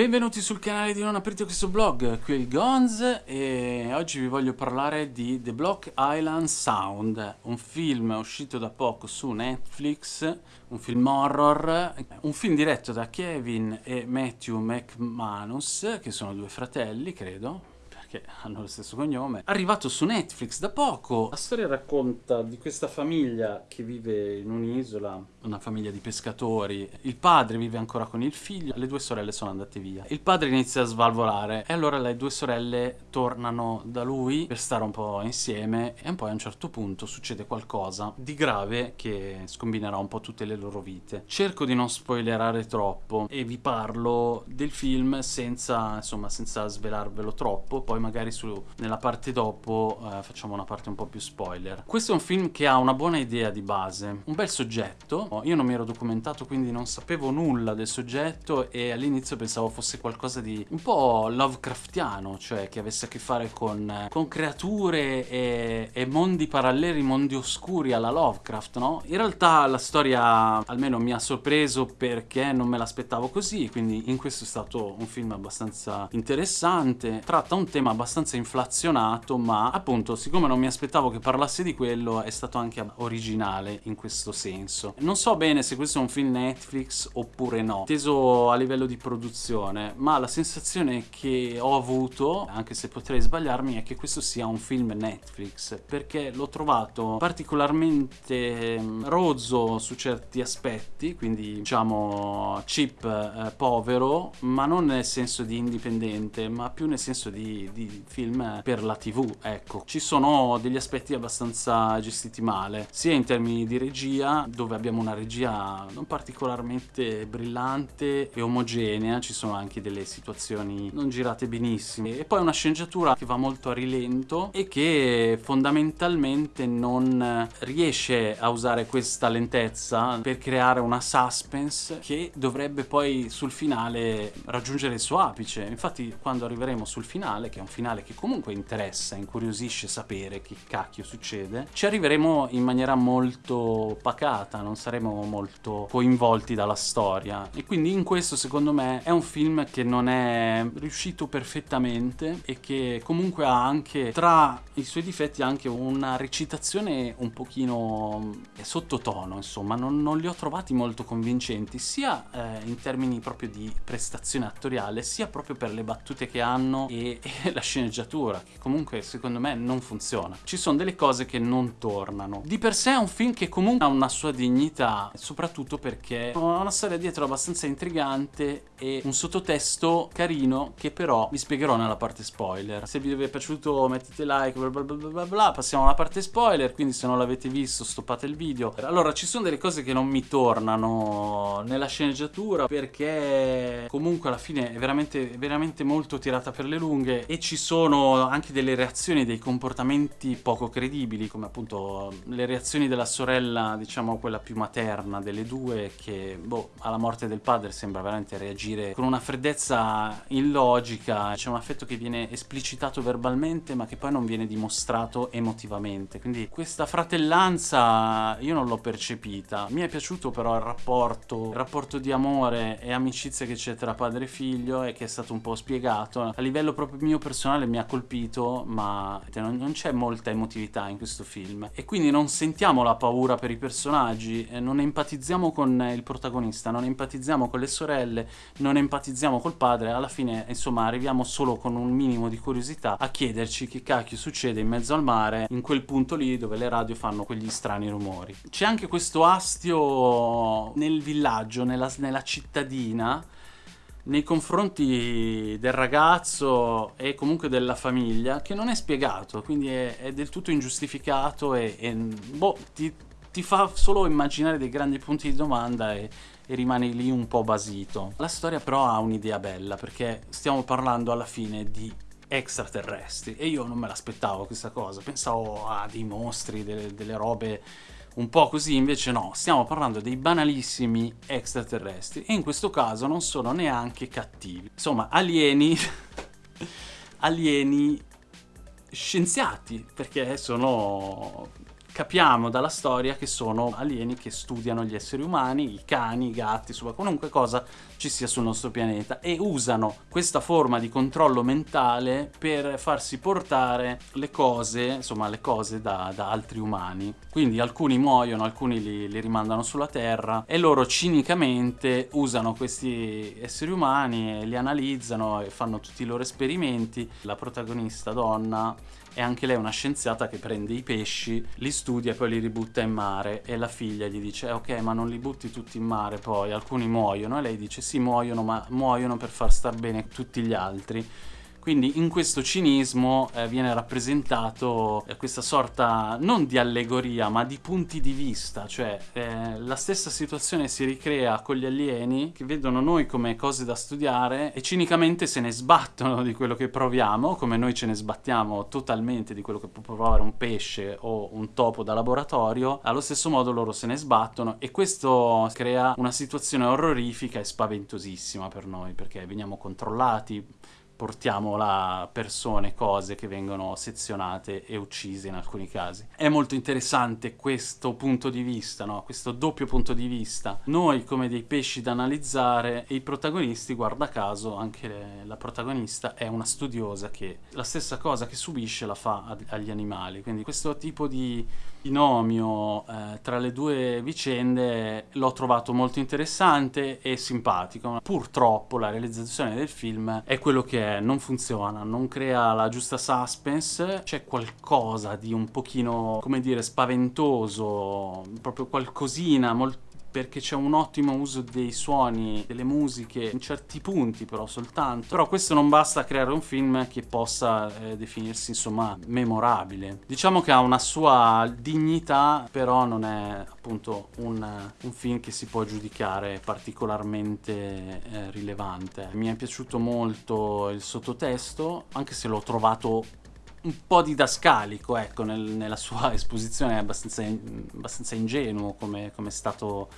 Benvenuti sul canale di Non aprite questo blog, qui è il Gonz e oggi vi voglio parlare di The Block Island Sound, un film uscito da poco su Netflix, un film horror, un film diretto da Kevin e Matthew McManus, che sono due fratelli, credo, che hanno lo stesso cognome, arrivato su Netflix da poco. La storia racconta di questa famiglia che vive in un'isola, una famiglia di pescatori. Il padre vive ancora con il figlio, le due sorelle sono andate via. Il padre inizia a svalvolare e allora le due sorelle tornano da lui per stare un po' insieme e poi a un certo punto succede qualcosa di grave che scombinerà un po' tutte le loro vite. Cerco di non spoilerare troppo e vi parlo del film senza, insomma, senza svelarvelo troppo, poi magari su, nella parte dopo eh, facciamo una parte un po' più spoiler. Questo è un film che ha una buona idea di base, un bel soggetto. Io non mi ero documentato quindi non sapevo nulla del soggetto e all'inizio pensavo fosse qualcosa di un po' Lovecraftiano, cioè che avesse a che fare con, con creature e, e mondi paralleli, mondi oscuri alla Lovecraft, no? In realtà la storia almeno mi ha sorpreso perché non me l'aspettavo così, quindi in questo è stato un film abbastanza interessante. Tratta un tema abbastanza inflazionato, ma appunto, siccome non mi aspettavo che parlasse di quello, è stato anche originale in questo senso. Non so bene se questo è un film Netflix oppure no, teso a livello di produzione, ma la sensazione che ho avuto, anche se potrei sbagliarmi, è che questo sia un film Netflix, perché l'ho trovato particolarmente mm, rozzo su certi aspetti, quindi diciamo cheap, eh, povero, ma non nel senso di indipendente, ma più nel senso di di, film per la tv, ecco. Ci sono degli aspetti abbastanza gestiti male, sia in termini di regia, dove abbiamo una regia non particolarmente brillante e omogenea, ci sono anche delle situazioni non girate benissimo, e poi una sceneggiatura che va molto a rilento e che fondamentalmente non riesce a usare questa lentezza per creare una suspense che dovrebbe poi sul finale raggiungere il suo apice. Infatti quando arriveremo sul finale, che è un finale che comunque interessa, incuriosisce sapere che cacchio succede, ci arriveremo in maniera molto pacata, non saremo molto coinvolti dalla storia. E quindi in questo secondo me è un film che non è riuscito perfettamente e che comunque ha anche tra i suoi difetti anche una recitazione un pochino sottotono, insomma, non, non li ho trovati molto convincenti, sia eh, in termini proprio di prestazione attoriale, sia proprio per le battute che hanno e, e la sceneggiatura, che comunque secondo me non funziona. Ci sono delle cose che non tornano. Di per sé è un film che comunque ha una sua dignità, soprattutto perché ha una storia dietro abbastanza intrigante e un sottotesto carino che però vi spiegherò nella parte spoiler. Se vi è piaciuto mettete like, bla bla bla bla bla, passiamo alla parte spoiler, quindi se non l'avete visto stoppate il video. Allora, ci sono delle cose che non mi tornano nella sceneggiatura perché comunque alla fine è veramente, veramente molto tirata per le lunghe e ci sono anche delle reazioni, dei comportamenti poco credibili, come appunto le reazioni della sorella, diciamo quella più materna delle due, che boh, alla morte del padre sembra veramente reagire con una freddezza illogica, c'è un affetto che viene esplicitato verbalmente ma che poi non viene dimostrato emotivamente, quindi questa fratellanza io non l'ho percepita, mi è piaciuto però il rapporto, il rapporto di amore e amicizia che c'è tra padre e figlio e che è stato un po' spiegato a livello proprio mio personale personale mi ha colpito, ma non, c'è molta emotività in questo film. E quindi non sentiamo la paura per i personaggi, non empatizziamo con il protagonista, non empatizziamo con le sorelle, non empatizziamo col padre. Alla fine, insomma, arriviamo solo con un minimo di curiosità a chiederci che cacchio succede in mezzo al mare, in quel punto lì dove le radio fanno quegli strani rumori. C'è anche questo astio nel villaggio, nella, nella cittadina, nei confronti del ragazzo e comunque della famiglia che non è spiegato, quindi è, è del tutto ingiustificato e, e boh, ti, ti, fa solo immaginare dei grandi punti di domanda e, e rimani lì un po' basito. La storia però ha un'idea bella perché stiamo parlando alla fine di extraterrestri e io non me l'aspettavo questa cosa, pensavo a dei mostri, delle, delle robe un po' così, invece no, stiamo parlando dei banalissimi extraterrestri e in questo caso non sono neanche cattivi. Insomma, alieni... alieni scienziati, perché sono capiamo dalla storia che sono alieni che studiano gli esseri umani, i cani, i gatti, insomma qualunque cosa ci sia sul nostro pianeta e usano questa forma di controllo mentale per farsi portare le cose, insomma le cose da, da altri umani. Quindi alcuni muoiono, alcuni li, li rimandano sulla Terra e loro cinicamente usano questi esseri umani li analizzano e fanno tutti i loro esperimenti. La protagonista donna è anche lei una scienziata che prende i pesci, li studia e poi li ributta in mare. E la figlia gli dice eh, ok ma non li butti tutti in mare poi, alcuni muoiono. E lei dice sì muoiono ma muoiono per far star bene tutti gli altri quindi in questo cinismo eh, viene rappresentato eh, questa sorta non di allegoria ma di punti di vista, cioè eh, la stessa situazione si ricrea con gli alieni che vedono noi come cose da studiare e cinicamente se ne sbattono di quello che proviamo, come noi ce ne sbattiamo totalmente di quello che può provare un pesce o un topo da laboratorio, allo stesso modo loro se ne sbattono e questo crea una situazione orrorifica e spaventosissima per noi perché veniamo controllati, portiamo là persone, cose che vengono sezionate e uccise in alcuni casi. È molto interessante questo punto di vista, no? questo doppio punto di vista. Noi come dei pesci da analizzare e i protagonisti, guarda caso, anche la protagonista è una studiosa che la stessa cosa che subisce la fa agli animali. Quindi questo tipo di binomio eh, tra le due vicende l'ho trovato molto interessante e simpatico. Purtroppo la realizzazione del film è quello che è, non funziona, non crea la giusta suspense, c'è qualcosa di un pochino, come dire, spaventoso, proprio qualcosina molto perché c'è un ottimo uso dei suoni, delle musiche, in certi punti però soltanto. Però questo non basta a creare un film che possa eh, definirsi insomma memorabile. Diciamo che ha una sua dignità, però non è appunto un, un film che si può giudicare particolarmente eh, rilevante. Mi è piaciuto molto il sottotesto, anche se l'ho trovato un po' didascalico, ecco, nel, nella sua esposizione è abbastanza, abbastanza ingenuo come, come è stato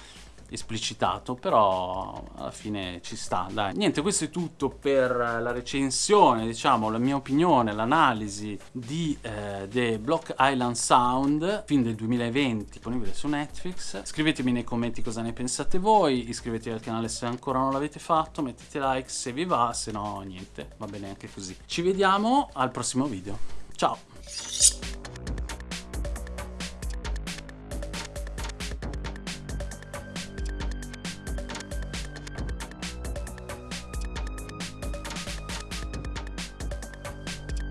esplicitato, però alla fine ci sta, dai. Niente, questo è tutto per la recensione, diciamo, la mia opinione, l'analisi di eh, The Block Island Sound, film del 2020, disponibile su Netflix. Scrivetemi nei commenti cosa ne pensate voi, iscrivetevi al canale se ancora non l'avete fatto, mettete like se vi va, se no niente, va bene anche così. Ci vediamo al prossimo video. Ciao!